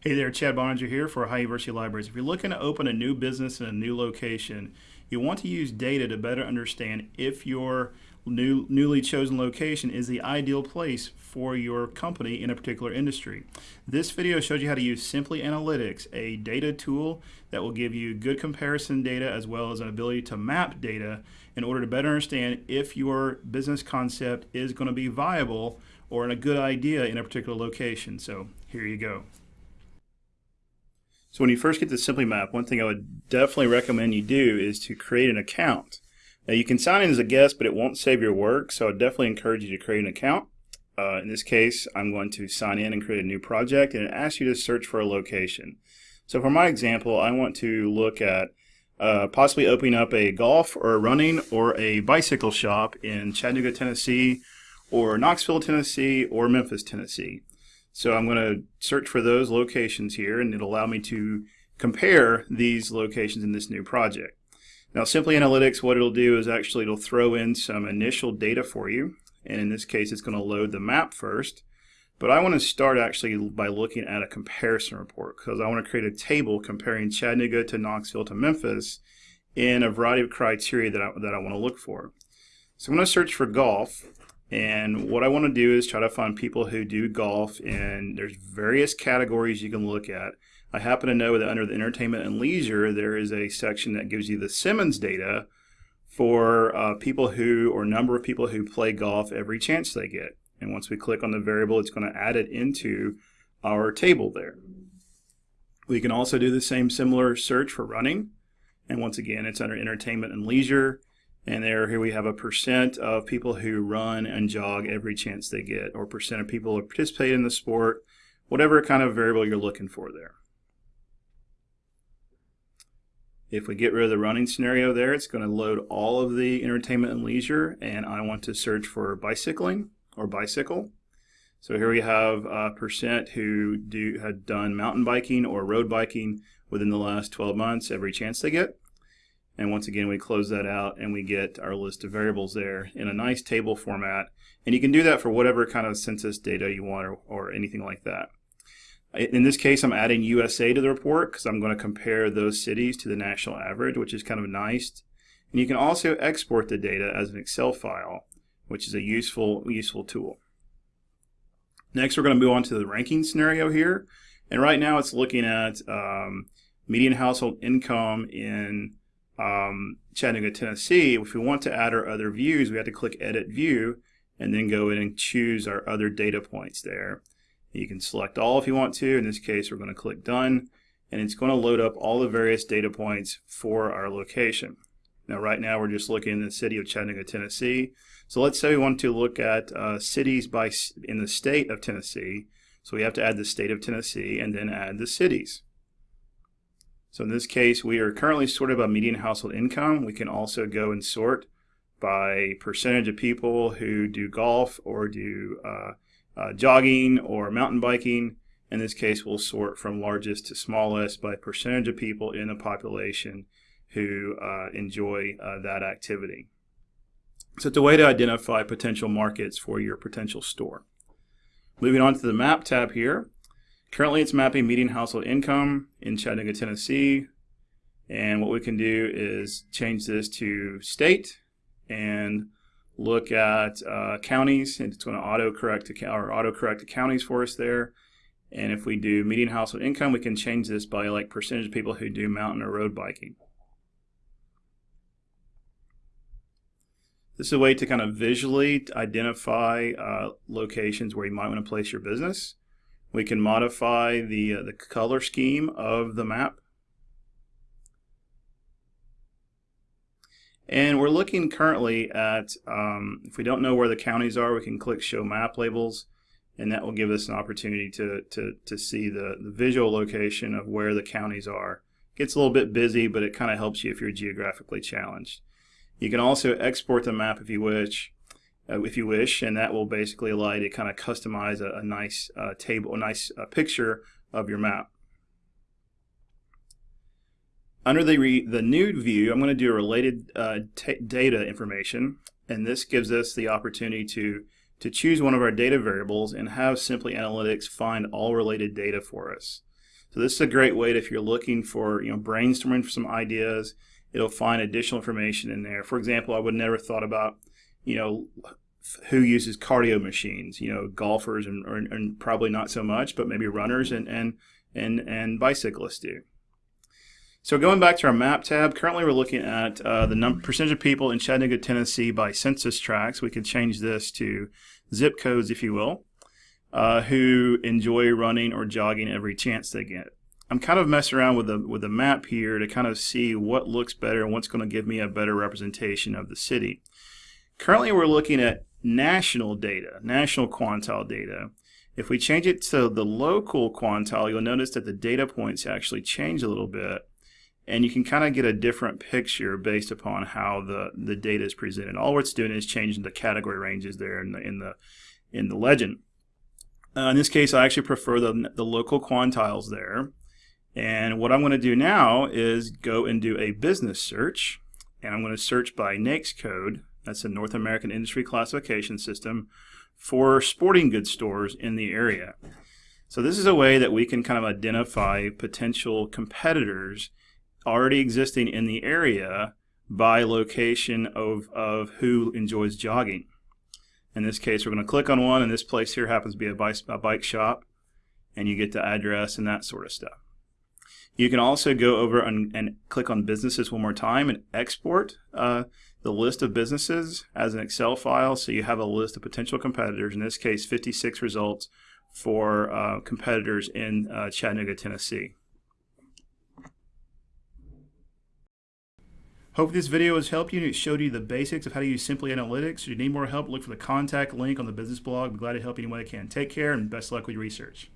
Hey there, Chad Boeninger here for Ohio University Libraries. If you're looking to open a new business in a new location, you want to use data to better understand if your new, newly chosen location is the ideal place for your company in a particular industry. This video shows you how to use Simply Analytics, a data tool that will give you good comparison data as well as an ability to map data in order to better understand if your business concept is going to be viable or a good idea in a particular location. So here you go. So when you first get the Simply Map, one thing I would definitely recommend you do is to create an account. Now you can sign in as a guest, but it won't save your work, so I definitely encourage you to create an account. Uh, in this case, I'm going to sign in and create a new project, and it asks you to search for a location. So for my example, I want to look at uh, possibly opening up a golf or a running or a bicycle shop in Chattanooga, Tennessee, or Knoxville, Tennessee, or Memphis, Tennessee. So I'm going to search for those locations here and it'll allow me to compare these locations in this new project. Now Simply Analytics, what it'll do is actually it'll throw in some initial data for you. And in this case, it's going to load the map first. But I want to start actually by looking at a comparison report because I want to create a table comparing Chattanooga to Knoxville to Memphis in a variety of criteria that I, that I want to look for. So I'm going to search for golf and what I want to do is try to find people who do golf, and there's various categories you can look at. I happen to know that under the entertainment and leisure, there is a section that gives you the Simmons data for uh, people who, or number of people who play golf every chance they get. And once we click on the variable, it's going to add it into our table there. We can also do the same similar search for running. And once again, it's under entertainment and leisure. And there, here we have a percent of people who run and jog every chance they get, or percent of people who participate in the sport, whatever kind of variable you're looking for there. If we get rid of the running scenario there, it's going to load all of the entertainment and leisure, and I want to search for bicycling or bicycle. So here we have a percent who do had done mountain biking or road biking within the last 12 months every chance they get. And once again, we close that out and we get our list of variables there in a nice table format. And you can do that for whatever kind of census data you want or, or anything like that. In this case, I'm adding USA to the report because I'm going to compare those cities to the national average, which is kind of nice. And you can also export the data as an Excel file, which is a useful, useful tool. Next, we're going to move on to the ranking scenario here. And right now it's looking at um, median household income in um, Chattanooga, Tennessee, if we want to add our other views, we have to click Edit View and then go in and choose our other data points there. You can select all if you want to. In this case, we're going to click Done, and it's going to load up all the various data points for our location. Now, right now, we're just looking in the city of Chattanooga, Tennessee. So let's say we want to look at uh, cities by in the state of Tennessee. So we have to add the state of Tennessee and then add the cities. So in this case, we are currently sorted by median household income. We can also go and sort by percentage of people who do golf or do uh, uh, jogging or mountain biking. In this case, we'll sort from largest to smallest by percentage of people in the population who uh, enjoy uh, that activity. So it's a way to identify potential markets for your potential store. Moving on to the map tab here, Currently it's mapping median household income in Chattanooga, Tennessee. And what we can do is change this to state and look at uh, counties and it's going to auto correct to or auto correct the counties for us there. And if we do median household income, we can change this by like percentage of people who do mountain or road biking. This is a way to kind of visually identify uh, locations where you might want to place your business. We can modify the, uh, the color scheme of the map. And we're looking currently at, um, if we don't know where the counties are, we can click Show Map Labels, and that will give us an opportunity to, to, to see the, the visual location of where the counties are. It gets a little bit busy, but it kind of helps you if you're geographically challenged. You can also export the map if you wish uh, if you wish, and that will basically allow you to kind of customize a, a nice uh, table, a nice uh, picture of your map. Under the, the new view, I'm going to do a related uh, data information, and this gives us the opportunity to, to choose one of our data variables and have Simply Analytics find all related data for us. So this is a great way to, if you're looking for, you know, brainstorming for some ideas, it'll find additional information in there. For example, I would never thought about, you know, who uses cardio machines, you know, golfers and, or, and probably not so much, but maybe runners and, and, and, and bicyclists do. So going back to our map tab, currently we're looking at uh, the number, percentage of people in Chattanooga, Tennessee by census tracts. We could change this to zip codes, if you will, uh, who enjoy running or jogging every chance they get. I'm kind of messing around with the with the map here to kind of see what looks better and what's going to give me a better representation of the city. Currently, we're looking at national data, national quantile data. If we change it to the local quantile, you'll notice that the data points actually change a little bit and you can kind of get a different picture based upon how the, the data is presented. All it's doing is changing the category ranges there in the in the in the legend. Uh, in this case, I actually prefer the, the local quantiles there. And what I'm going to do now is go and do a business search. And I'm going to search by NAICS code. That's a North American Industry Classification System for sporting goods stores in the area. So this is a way that we can kind of identify potential competitors already existing in the area by location of, of who enjoys jogging. In this case, we're going to click on one, and this place here happens to be a bike, a bike shop, and you get the address and that sort of stuff. You can also go over and, and click on businesses one more time and export uh, the list of businesses as an Excel file so you have a list of potential competitors, in this case 56 results for uh, competitors in uh, Chattanooga, Tennessee. Hope this video has helped you and it showed you the basics of how to use Simply Analytics. If you need more help, look for the contact link on the business blog. I'm glad to help you any way I can. Take care and best luck with your research.